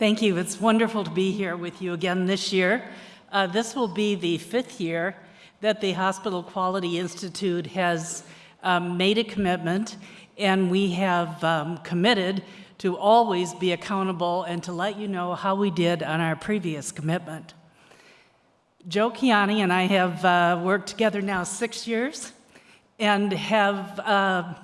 Thank you. It's wonderful to be here with you again this year. Uh, this will be the fifth year that the Hospital Quality Institute has um, made a commitment, and we have um, committed to always be accountable and to let you know how we did on our previous commitment. Joe Kiani and I have uh, worked together now six years and have uh,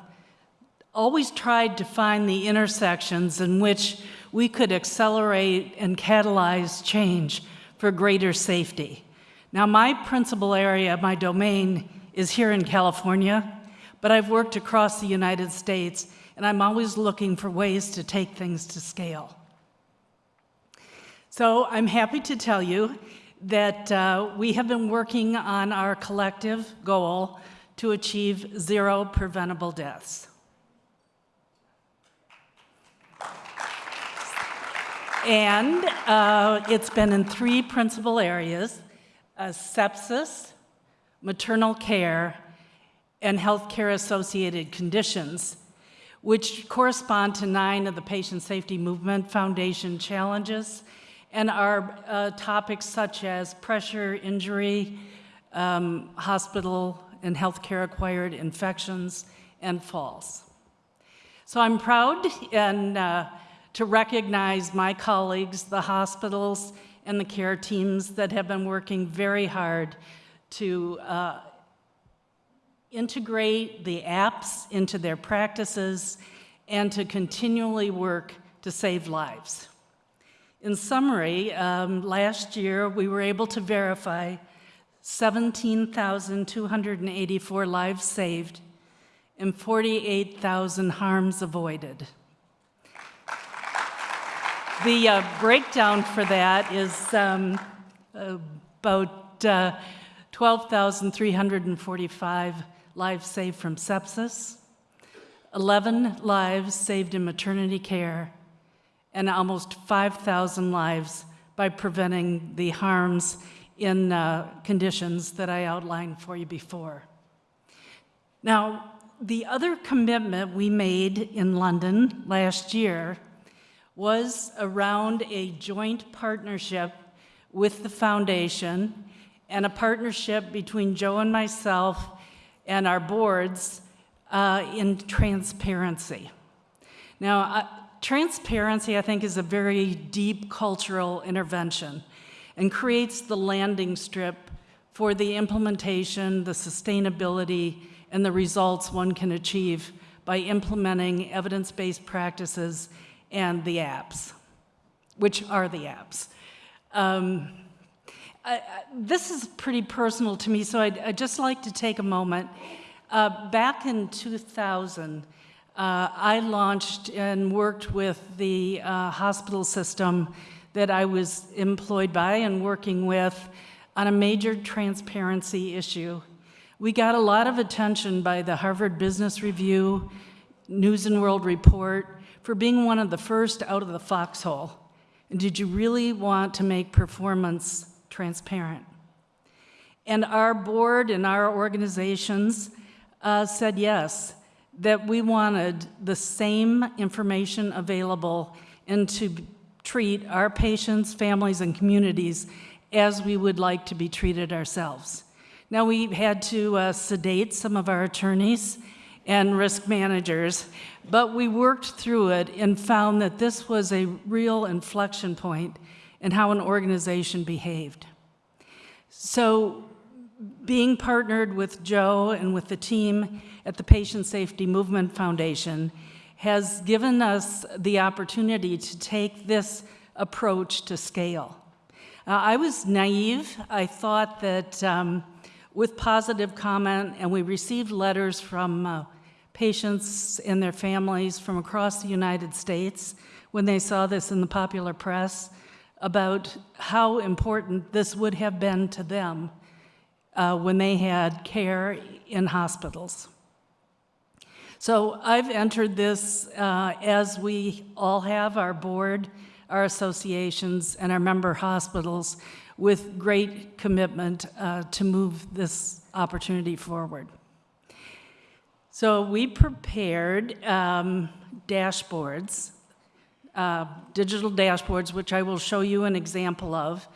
always tried to find the intersections in which we could accelerate and catalyze change for greater safety. Now, my principal area, my domain, is here in California, but I've worked across the United States, and I'm always looking for ways to take things to scale. So I'm happy to tell you that uh, we have been working on our collective goal to achieve zero preventable deaths. And uh, it's been in three principal areas, uh, sepsis, maternal care, and healthcare associated conditions, which correspond to nine of the Patient Safety Movement Foundation challenges and are uh, topics such as pressure, injury, um, hospital and healthcare acquired infections, and falls. So I'm proud and uh, to recognize my colleagues, the hospitals, and the care teams that have been working very hard to uh, integrate the apps into their practices and to continually work to save lives. In summary, um, last year we were able to verify 17,284 lives saved and 48,000 harms avoided. The uh, breakdown for that is um, about uh, 12,345 lives saved from sepsis, 11 lives saved in maternity care, and almost 5,000 lives by preventing the harms in uh, conditions that I outlined for you before. Now, the other commitment we made in London last year was around a joint partnership with the foundation and a partnership between Joe and myself and our boards uh, in transparency. Now, uh, transparency, I think, is a very deep cultural intervention and creates the landing strip for the implementation, the sustainability, and the results one can achieve by implementing evidence-based practices and the apps, which are the apps. Um, I, I, this is pretty personal to me, so I'd, I'd just like to take a moment. Uh, back in 2000, uh, I launched and worked with the uh, hospital system that I was employed by and working with on a major transparency issue. We got a lot of attention by the Harvard Business Review, News and World Report, for being one of the first out of the foxhole? And did you really want to make performance transparent? And our board and our organizations uh, said yes, that we wanted the same information available and to treat our patients, families, and communities as we would like to be treated ourselves. Now, we had to uh, sedate some of our attorneys and risk managers, but we worked through it and found that this was a real inflection point in how an organization behaved. So being partnered with Joe and with the team at the Patient Safety Movement Foundation has given us the opportunity to take this approach to scale. Uh, I was naive. I thought that um, with positive comment, and we received letters from uh, patients and their families from across the United States when they saw this in the popular press about how important this would have been to them uh, when they had care in hospitals. So I've entered this uh, as we all have our board, our associations, and our member hospitals with great commitment uh, to move this opportunity forward. So we prepared um, dashboards uh, digital dashboards, which I will show you an example of,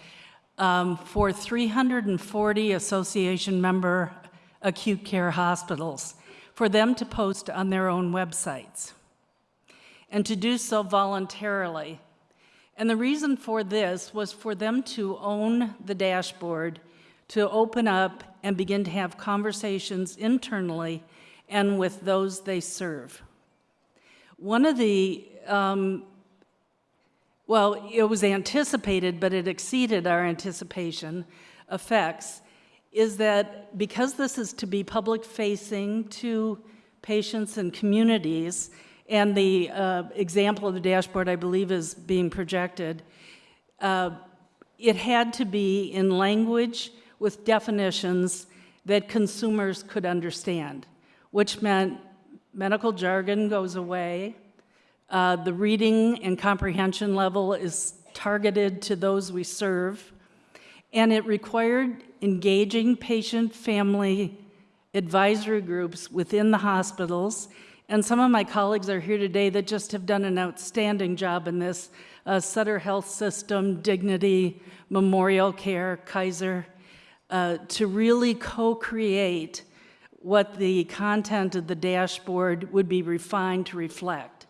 um, for 340 association member acute care hospitals for them to post on their own websites and to do so voluntarily. And the reason for this was for them to own the dashboard, to open up and begin to have conversations internally and with those they serve. One of the, um, well, it was anticipated, but it exceeded our anticipation effects, is that because this is to be public facing to patients and communities, and the uh, example of the dashboard, I believe, is being projected. Uh, it had to be in language with definitions that consumers could understand, which meant medical jargon goes away, uh, the reading and comprehension level is targeted to those we serve, and it required engaging patient family advisory groups within the hospitals and some of my colleagues are here today that just have done an outstanding job in this. Uh, Sutter Health System, Dignity, Memorial Care, Kaiser, uh, to really co-create what the content of the dashboard would be refined to reflect.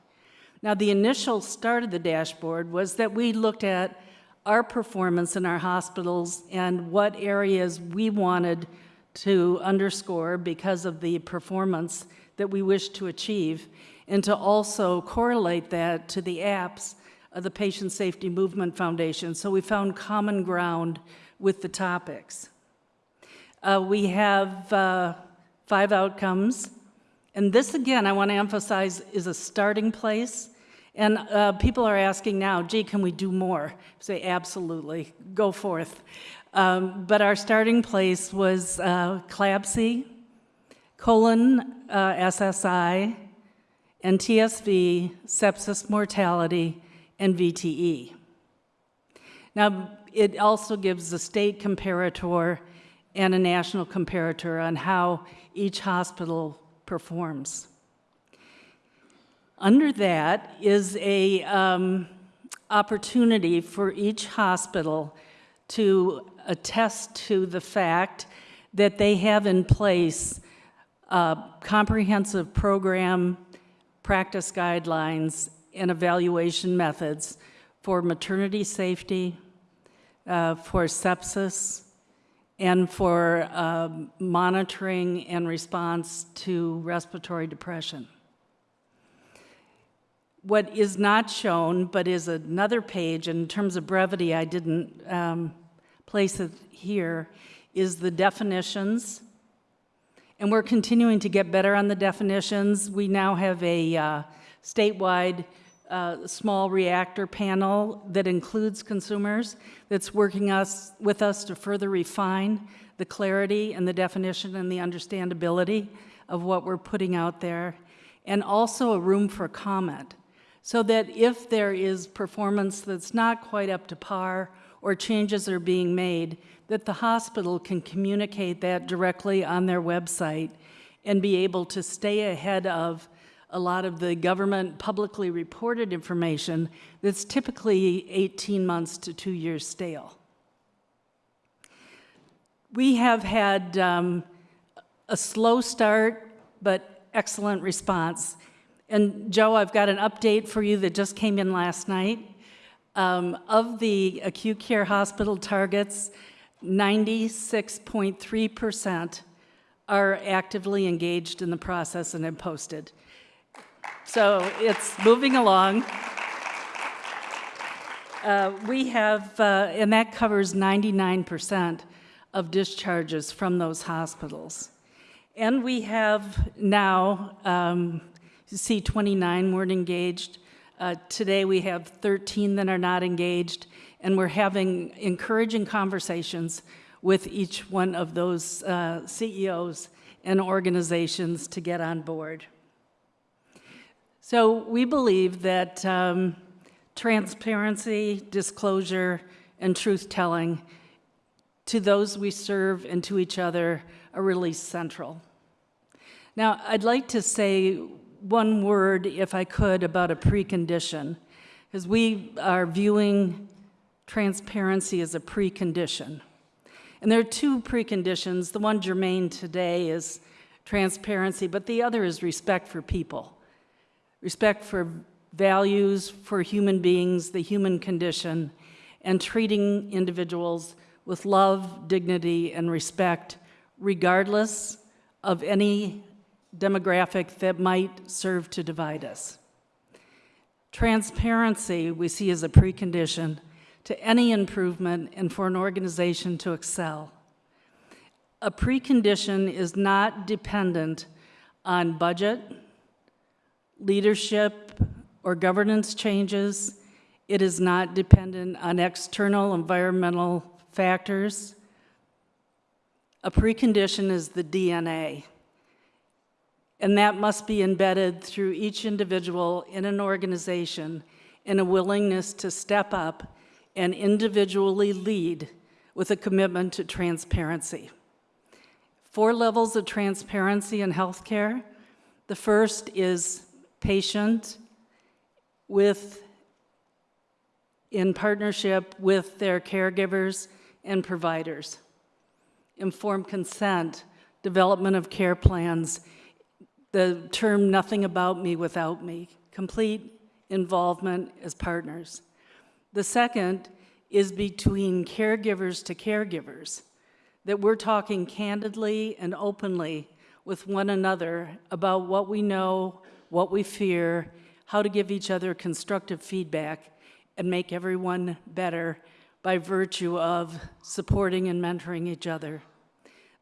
Now, the initial start of the dashboard was that we looked at our performance in our hospitals and what areas we wanted to underscore because of the performance that we wish to achieve, and to also correlate that to the apps of the Patient Safety Movement Foundation. So we found common ground with the topics. Uh, we have uh, five outcomes, and this again, I want to emphasize, is a starting place. And uh, people are asking now, gee, can we do more? I say, absolutely, go forth. Um, but our starting place was uh, CLABSI, colon uh, SSI, and TSV, sepsis mortality, and VTE. Now, it also gives the state comparator and a national comparator on how each hospital performs. Under that is a um, opportunity for each hospital to attest to the fact that they have in place a comprehensive program, practice guidelines, and evaluation methods for maternity safety, uh, for sepsis, and for uh, monitoring and response to respiratory depression. What is not shown, but is another page, in terms of brevity, I didn't um, place it here, is the definitions and we're continuing to get better on the definitions. We now have a uh, statewide uh, small reactor panel that includes consumers that's working us with us to further refine the clarity and the definition and the understandability of what we're putting out there, and also a room for comment so that if there is performance that's not quite up to par or changes are being made, that the hospital can communicate that directly on their website and be able to stay ahead of a lot of the government publicly reported information that's typically 18 months to two years stale. We have had um, a slow start, but excellent response. And Joe, I've got an update for you that just came in last night. Um, of the acute care hospital targets, 96.3% are actively engaged in the process and have posted. So it's moving along. Uh, we have, uh, and that covers 99% of discharges from those hospitals. And we have now, um, see 29 weren't engaged. Uh, today we have 13 that are not engaged, and we're having encouraging conversations with each one of those uh, CEOs and organizations to get on board. So we believe that um, transparency, disclosure, and truth-telling to those we serve and to each other are really central. Now, I'd like to say one word, if I could, about a precondition Because we are viewing transparency as a precondition. And there are two preconditions. The one germane today is transparency, but the other is respect for people. Respect for values, for human beings, the human condition, and treating individuals with love, dignity, and respect, regardless of any demographic that might serve to divide us. Transparency we see as a precondition to any improvement and for an organization to excel. A precondition is not dependent on budget, leadership, or governance changes. It is not dependent on external environmental factors. A precondition is the DNA. And that must be embedded through each individual in an organization in a willingness to step up and individually lead with a commitment to transparency. Four levels of transparency in healthcare. The first is patient with, in partnership with their caregivers and providers. Informed consent, development of care plans, the term nothing about me without me, complete involvement as partners. The second is between caregivers to caregivers, that we're talking candidly and openly with one another about what we know, what we fear, how to give each other constructive feedback and make everyone better by virtue of supporting and mentoring each other.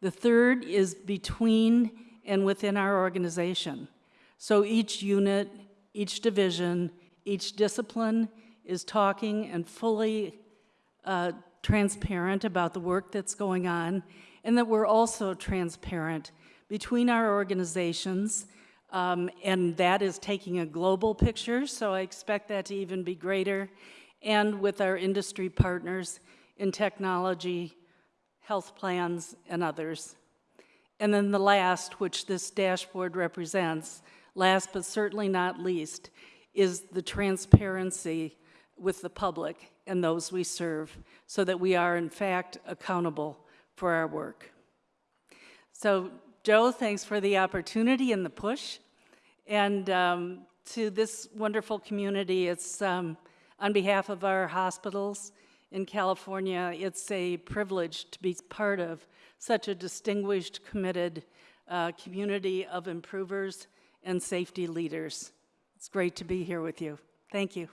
The third is between and within our organization. So each unit, each division, each discipline is talking and fully uh, transparent about the work that's going on, and that we're also transparent between our organizations, um, and that is taking a global picture, so I expect that to even be greater, and with our industry partners in technology, health plans, and others. And then the last, which this dashboard represents, last but certainly not least, is the transparency with the public and those we serve so that we are in fact accountable for our work. So Joe, thanks for the opportunity and the push. And um, to this wonderful community, it's um, on behalf of our hospitals in California, it's a privilege to be part of such a distinguished, committed uh, community of improvers and safety leaders. It's great to be here with you. Thank you.